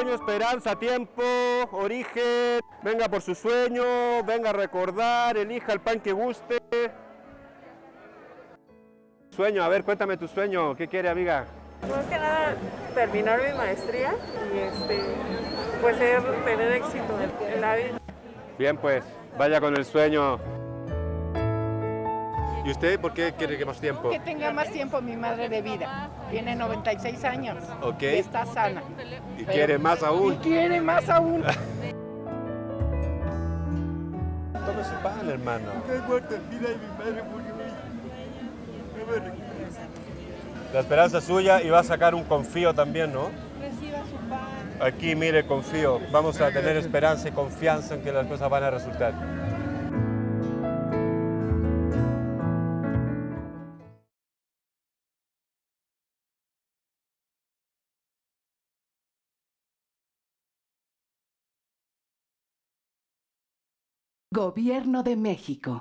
sueño, esperanza, tiempo, origen. Venga por su sueño, venga a recordar, elija el pan que guste. Sueño, a ver, cuéntame tu sueño. ¿Qué quiere, amiga? Más que nada terminar mi maestría y este, pues tener éxito en la vida. Bien, pues, vaya con el sueño. ¿Y usted por qué quiere que más tiempo? Que tenga más tiempo mi madre de vida. Tiene 96 años. Ok. Y está sana. ¿Y quiere más Y aún? quiere más aún. Tome su pan, hermano. La esperanza es suya y va a sacar un confío también, ¿no? Reciba su pan. Aquí, mire, confío. Vamos a tener esperanza y confianza en que las cosas van a resultar. Gobierno de México.